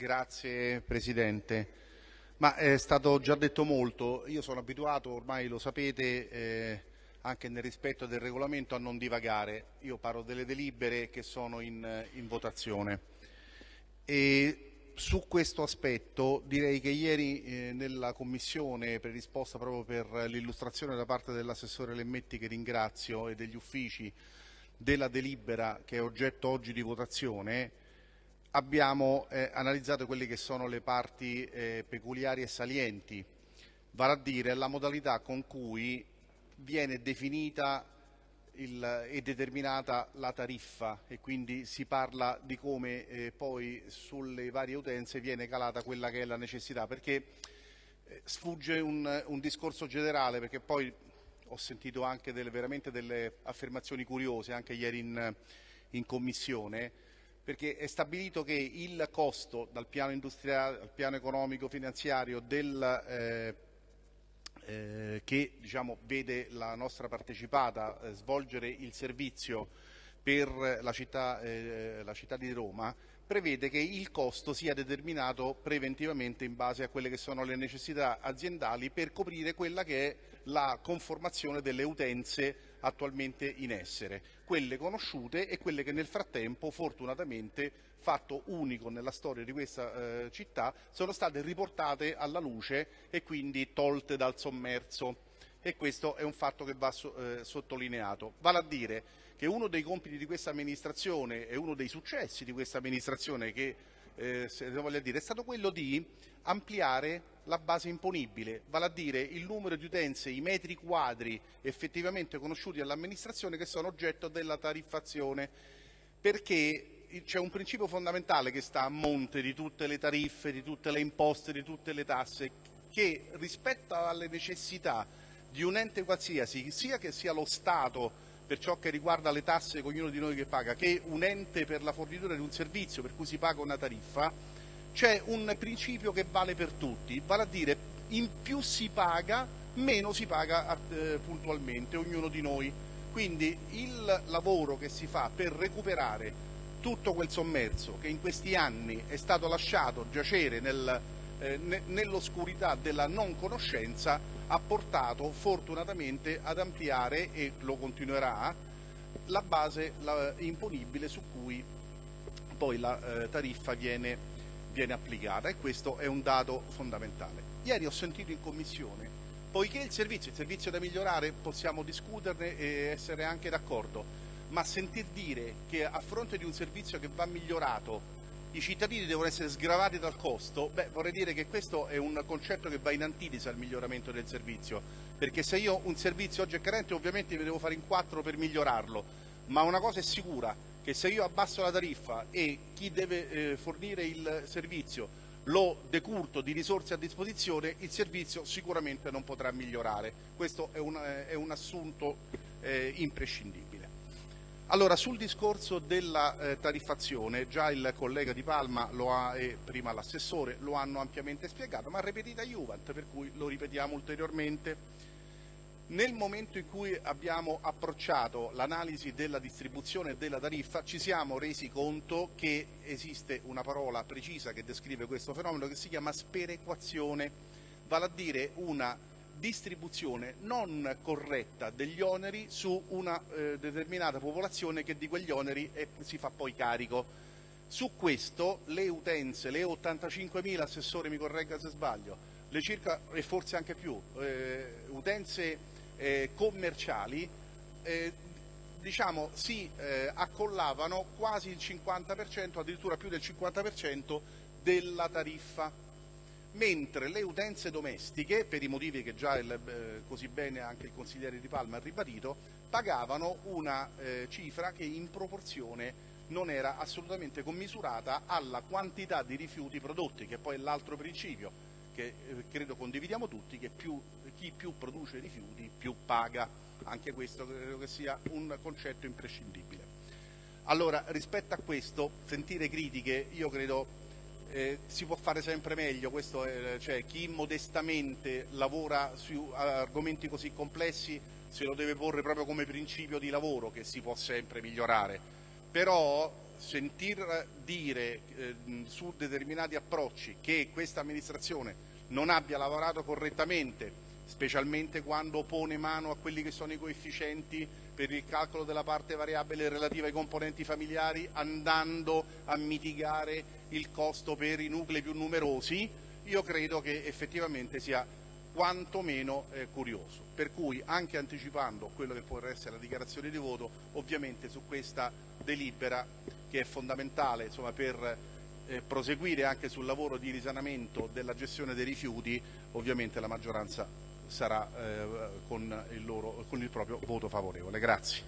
Grazie Presidente. Ma è stato già detto molto, io sono abituato, ormai lo sapete, eh, anche nel rispetto del regolamento, a non divagare. Io parlo delle delibere che sono in, in votazione. E su questo aspetto direi che ieri eh, nella commissione predisposta proprio per l'illustrazione da parte dell'assessore Lemmetti che ringrazio e degli uffici della delibera che è oggetto oggi di votazione abbiamo eh, analizzato quelle che sono le parti eh, peculiari e salienti, vale a dire la modalità con cui viene definita e determinata la tariffa e quindi si parla di come eh, poi sulle varie utenze viene calata quella che è la necessità, perché eh, sfugge un, un, discorso generale, perché poi ho sentito anche delle, veramente delle affermazioni curiose anche ieri in, in commissione, perché è stabilito che il costo dal piano industriale al piano economico finanziario del, eh, eh, che diciamo, vede la nostra partecipata eh, svolgere il servizio per la città, eh, la città di Roma prevede che il costo sia determinato preventivamente in base a quelle che sono le necessità aziendali per coprire quella che è la conformazione delle utenze attualmente in essere, quelle conosciute e quelle che nel frattempo fortunatamente fatto unico nella storia di questa eh, città sono state riportate alla luce e quindi tolte dal sommerso e questo è un fatto che va eh, sottolineato. Vale a dire che uno dei compiti di questa amministrazione e uno dei successi di questa amministrazione che eh, dire, è stato quello di ampliare la base imponibile, vale a dire il numero di utenze, i metri quadri effettivamente conosciuti all'amministrazione che sono oggetto della tariffazione, perché c'è un principio fondamentale che sta a monte di tutte le tariffe, di tutte le imposte, di tutte le tasse, che rispetto alle necessità di un ente qualsiasi, sia che sia lo Stato per ciò che riguarda le tasse che ognuno di noi che paga, che un ente per la fornitura di un servizio per cui si paga una tariffa, c'è un principio che vale per tutti, vale a dire in più si paga, meno si paga eh, puntualmente ognuno di noi. Quindi il lavoro che si fa per recuperare tutto quel sommerso che in questi anni è stato lasciato giacere nel, eh, nell'oscurità della non conoscenza ha portato fortunatamente ad ampliare e lo continuerà la base la, imponibile su cui poi la eh, tariffa viene, viene applicata e questo è un dato fondamentale. Ieri ho sentito in commissione, poiché il servizio, il servizio da migliorare possiamo discuterne e essere anche d'accordo, ma sentir dire che a fronte di un servizio che va migliorato i cittadini devono essere sgravati dal costo, beh, vorrei dire che questo è un concetto che va in antitesi al miglioramento del servizio, perché se io un servizio oggi è carente ovviamente mi devo fare in quattro per migliorarlo, ma una cosa è sicura, che se io abbasso la tariffa e chi deve eh, fornire il servizio lo decurto di risorse a disposizione, il servizio sicuramente non potrà migliorare. Questo è un, è un assunto eh, imprescindibile. Allora, sul discorso della eh, tariffazione, già il collega Di Palma ha, e prima l'assessore lo hanno ampiamente spiegato, ma ripetita Juvent, per cui lo ripetiamo ulteriormente. Nel momento in cui abbiamo approcciato l'analisi della distribuzione della tariffa ci siamo resi conto che esiste una parola precisa che descrive questo fenomeno che si chiama sperequazione, vale a dire una distribuzione non corretta degli oneri su una eh, determinata popolazione che di quegli oneri è, si fa poi carico. Su questo le utenze, le 85.000, assessore mi corregga se sbaglio, le circa e forse anche più, eh, utenze eh, commerciali eh, diciamo, si eh, accollavano quasi il 50%, addirittura più del 50% della tariffa mentre le utenze domestiche, per i motivi che già il, eh, così bene anche il consigliere Di Palma ha ribadito, pagavano una eh, cifra che in proporzione non era assolutamente commisurata alla quantità di rifiuti prodotti, che poi è l'altro principio che eh, credo condividiamo tutti, che più, chi più produce rifiuti più paga. Anche questo credo che sia un concetto imprescindibile. Allora, rispetto a questo, sentire critiche, io credo eh, si può fare sempre meglio, è, cioè, chi modestamente lavora su argomenti così complessi se lo deve porre proprio come principio di lavoro che si può sempre migliorare, però sentir dire eh, su determinati approcci che questa amministrazione non abbia lavorato correttamente, specialmente quando pone mano a quelli che sono i coefficienti per il calcolo della parte variabile relativa ai componenti familiari, andando a mitigare il costo per i nuclei più numerosi, io credo che effettivamente sia quantomeno eh, curioso. Per cui anche anticipando quello che può essere la dichiarazione di voto, ovviamente su questa delibera che è fondamentale insomma, per eh, proseguire anche sul lavoro di risanamento della gestione dei rifiuti, ovviamente la maggioranza sarà eh, con, il loro, con il proprio voto favorevole. Grazie.